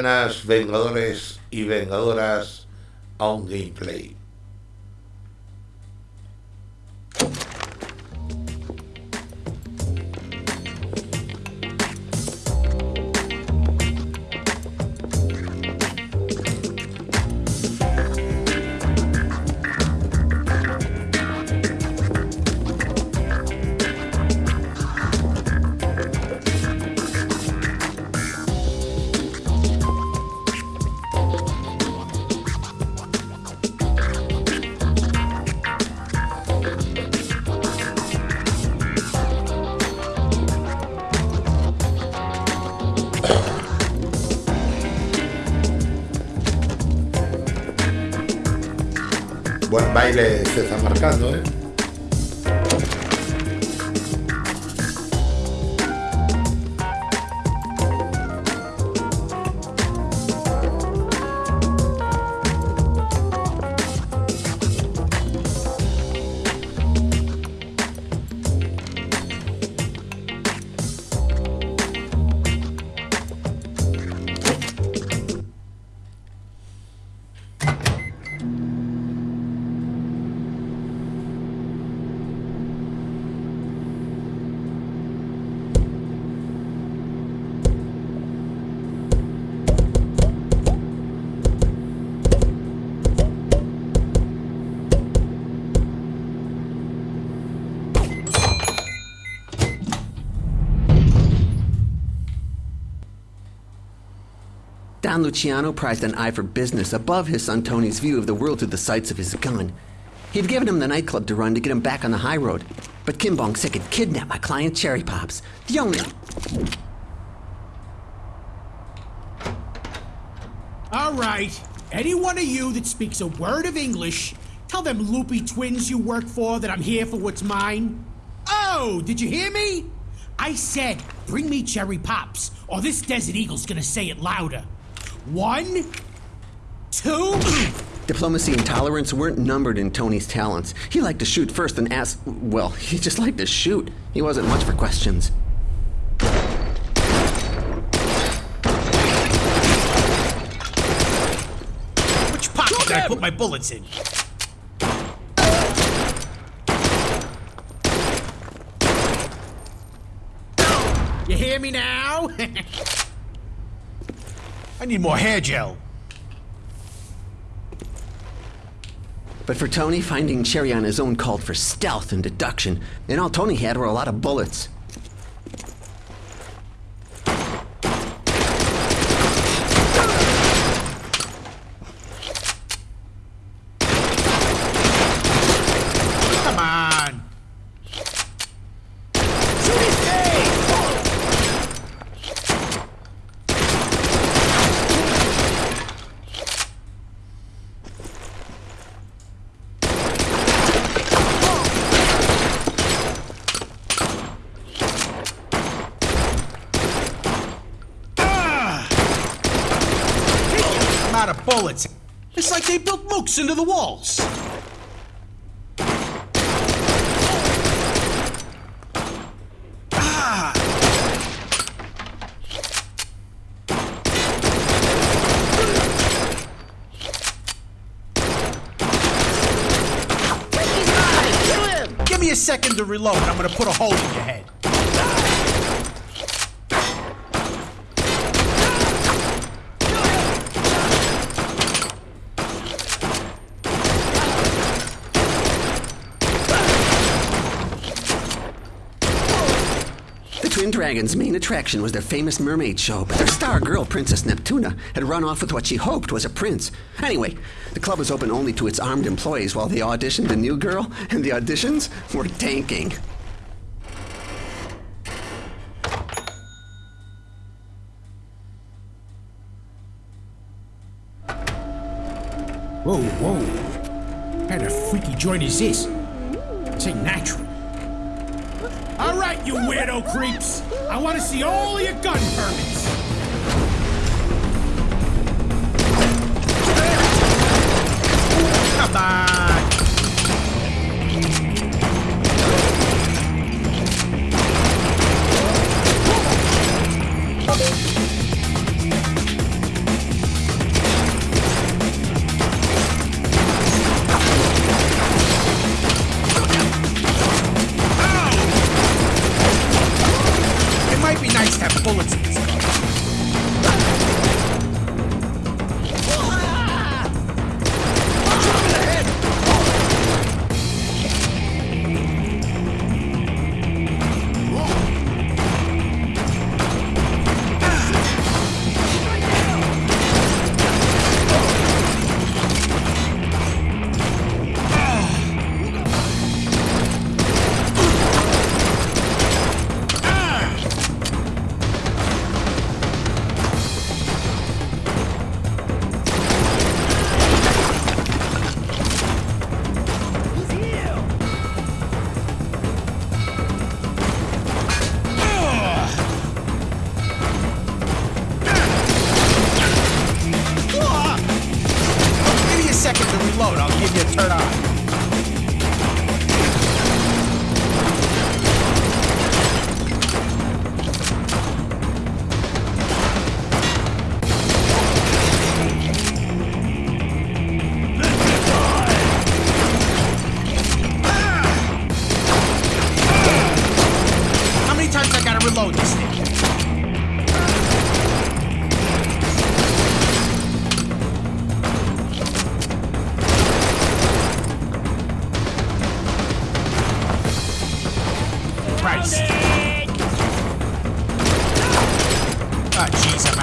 buenas, vengadores y vengadoras, a un gameplay. Se está marcando, ¿eh? Don Luciano prized an eye for business above his son Tony's view of the world through the sights of his gun. He'd given him the nightclub to run to get him back on the high road. But Kim Bong had kidnapped my client Cherry Pops. The only. All right. Any one of you that speaks a word of English, tell them loopy twins you work for that I'm here for what's mine. Oh, did you hear me? I said, bring me cherry pops, or this Desert Eagle's gonna say it louder. One, two. Diplomacy and tolerance weren't numbered in Tony's talents. He liked to shoot first and ask. Well, he just liked to shoot. He wasn't much for questions. Which pocket did I put my bullets in? You hear me now? I need more hair gel. But for Tony, finding Cherry on his own called for stealth and deduction, and all Tony had were a lot of bullets. Come on. I'm out of bullets. It's like they built mooks into the walls. Ah! Give me a second to reload. I'm gonna put a hole in your head. The Dragons' main attraction was their famous mermaid show, but their star girl, Princess Neptuna, had run off with what she hoped was a prince. Anyway, the club was open only to its armed employees while they auditioned a new girl, and the auditions were tanking. Whoa, whoa. What kind of freaky joint is this? It's ain't natural. All right, you weirdo creeps. I want to see all your gun permits. Come on.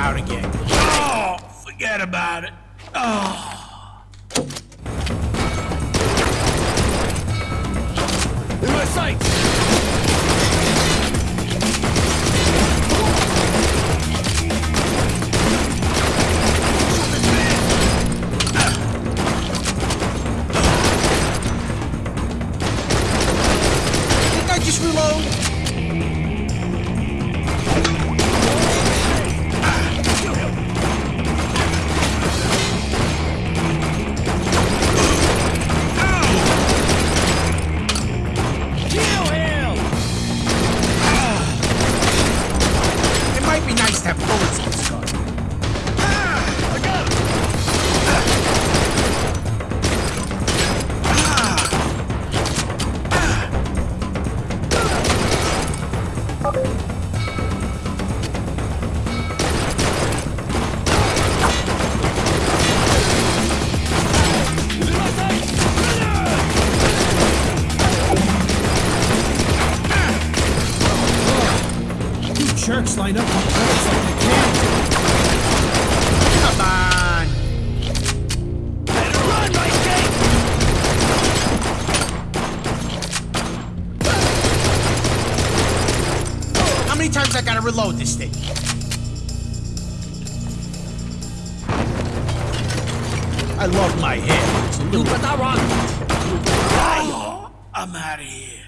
out again. Oh, forget about it. Oh. In my sights! Jerks line up on bullets like they can. Come on. Better run, my king! How many times I gotta reload this thing? I love my hair. It's a little... Oh, I'm out of here.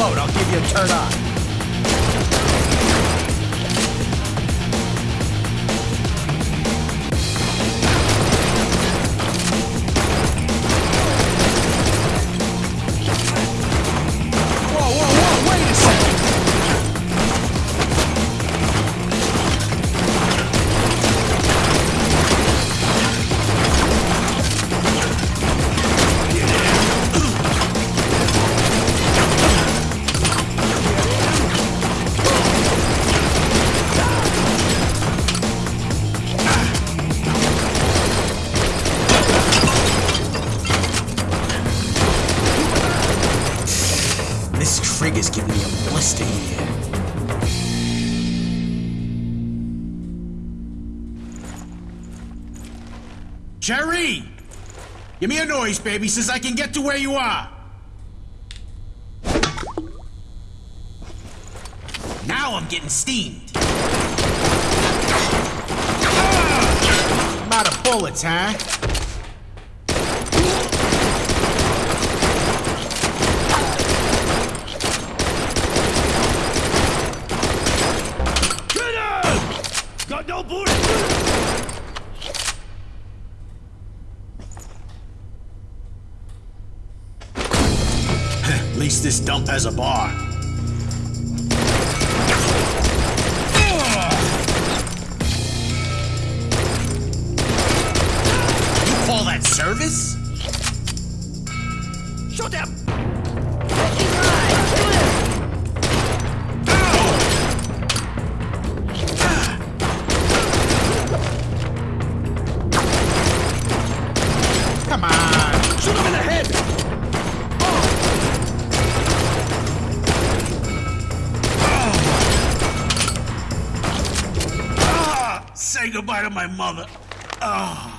I'll give you a turn on. Jerry! Give me a noise, baby, says I can get to where you are. Now I'm getting steamed. Ah! I'm out of bullets, huh? Get him! Got no bullets! At least this dump has a bar. You call that service? Shoot him! Goodbye to my mother. Ah.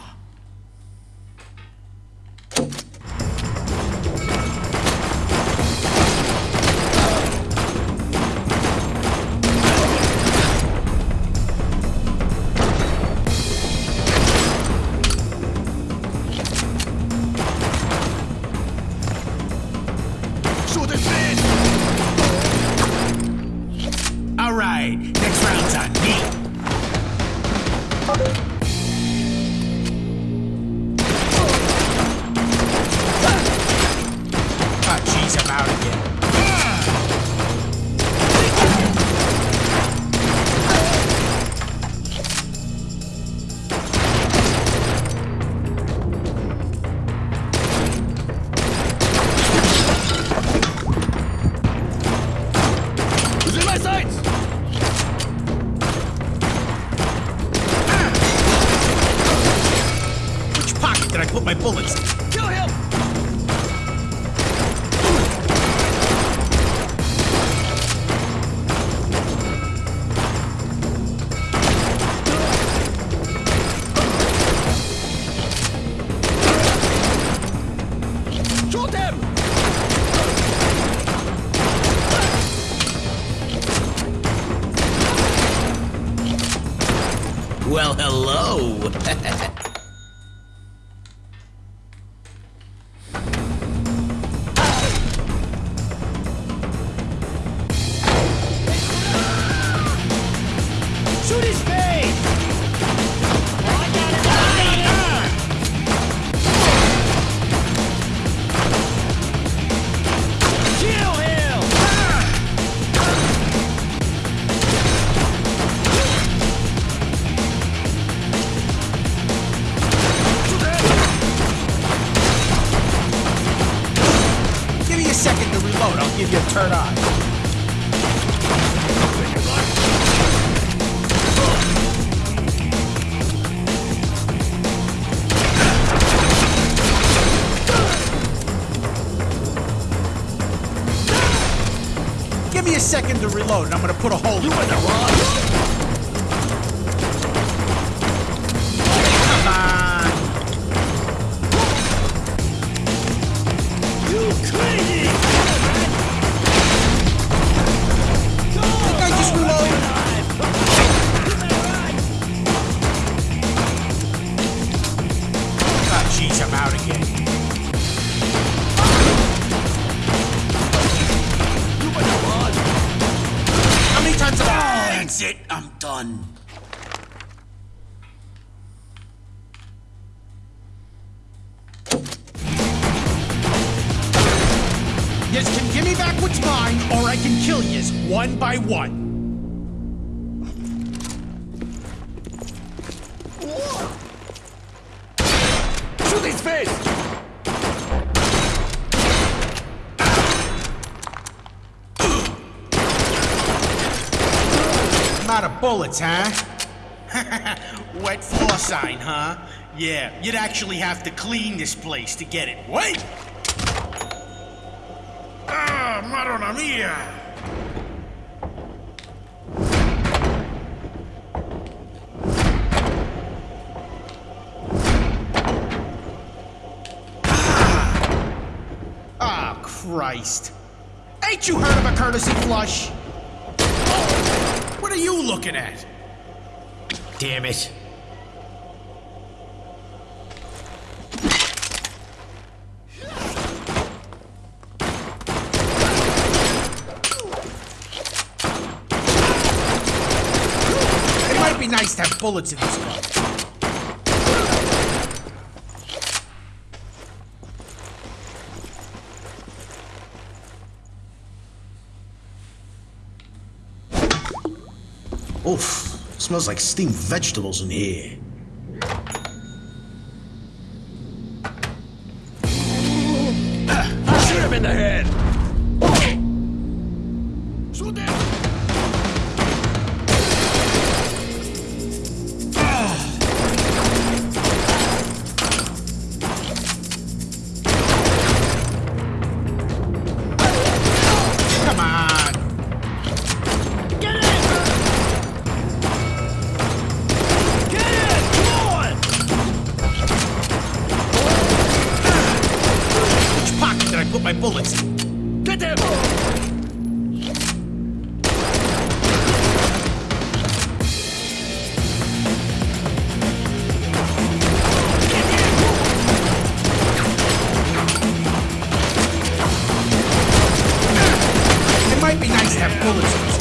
Well, hello. back what's mine, or I can kill yez one by one. Shoot his face! Out of bullets, huh? Wet floor sign, huh? Yeah, you'd actually have to clean this place to get it. Wait! Madonna mia! Ah, Christ. Ain't you heard of a courtesy flush? What are you looking at? Damn it. Nice to have bullets in this gun. Oof, smells like steamed vegetables in here. Bullets